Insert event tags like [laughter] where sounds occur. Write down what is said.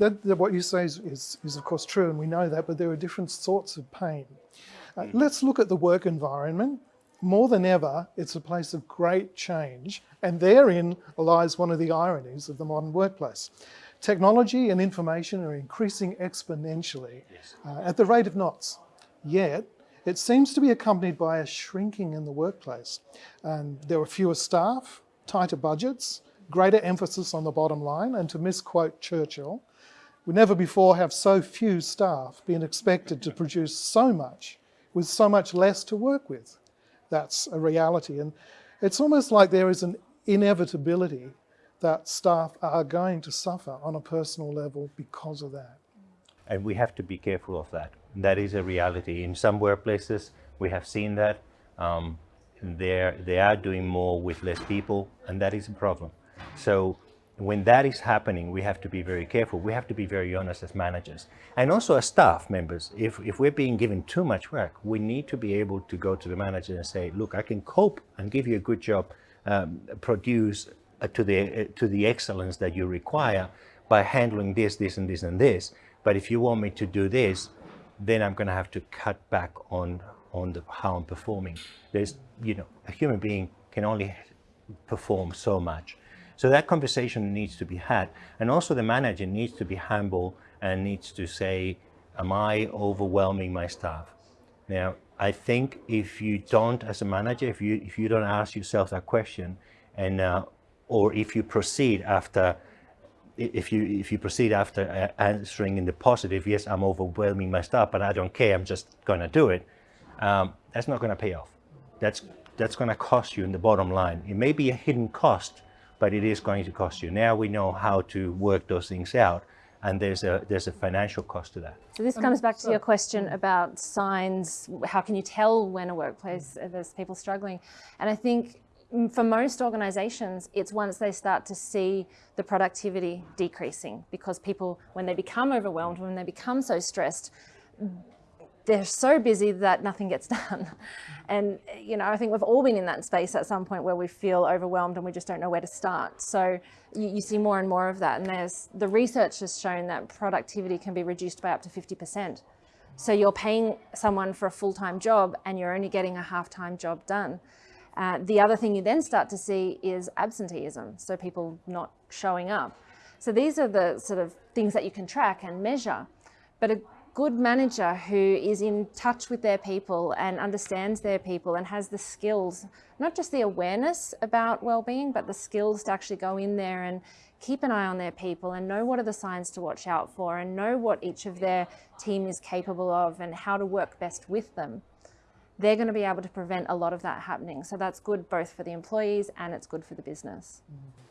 that, that what you say is, is, is of course true, and we know that, but there are different sorts of pain. Uh, let's look at the work environment. More than ever, it's a place of great change, and therein lies one of the ironies of the modern workplace. Technology and information are increasing exponentially Yes. uh, at the rate of knots. Yet, it seems to be accompanied by a shrinking in the workplace. And there are fewer staff, tighter budgets, greater emphasis on the bottom line, and to misquote Churchill, we never before have so few staff been expected to produce so much with so much less to work with. That's a reality. And it's almost like there is an inevitability that staff are going to suffer on a personal level because of that. and we have to be careful of that. That is a reality. In some workplaces, we have seen that um, they're, they are doing more with less people, and that is a problem. So when that is happening, we have to be very careful. We have to be very honest as managers. And also as staff members, if, if we're being given too much work, we need to be able to go to the manager and say, look, I can cope and give you a good job, um, produce uh, to, the, uh, to the excellence that you require by handling this, this, and this, and this. But if you want me to do this, then I'm going to have to cut back on on the, how I'm performing. There's, you know, a human being can only perform so much. So that conversation needs to be had. And also the manager needs to be humble and needs to say, am I overwhelming my staff? Now, I think if you don't, as a manager, if you, if you don't ask yourself that question and, uh, or if you proceed after if you if you proceed after uh, answering in the positive, yes, I'm overwhelming my staff, but I don't care, I'm just going to do it. Um, that's not going to pay off. That's that's going to cost you in the bottom line. It may be a hidden cost, but it is going to cost you. Now we know how to work those things out, and there's a there's a financial cost to that. So this comes back to your question about signs. How can you tell when a workplace uh, there's people struggling? And I think for most organizations, it's once they start to see the productivity decreasing because people, when they become overwhelmed, when they become so stressed, they're so busy that nothing gets [laughs] done. And, you know, I think we've all been in that space at some point where we feel overwhelmed and we just don't know where to start. So you, you see more and more of that. And there's the research has shown that productivity can be reduced by up to 50%. So you're paying someone for a full-time job and you're only getting a half-time job done. Uh, the other thing you then start to see is absenteeism. So people not showing up. So these are the sort of things that you can track and measure. But a good manager who is in touch with their people and understands their people and has the skills, not just the awareness about well-being, but the skills to actually go in there and keep an eye on their people and know what are the signs to watch out for and know what each of their team is capable of and how to work best with them. They're going to be able to prevent a lot of that happening. So that's good both for the employees and it's good for the business. Mm.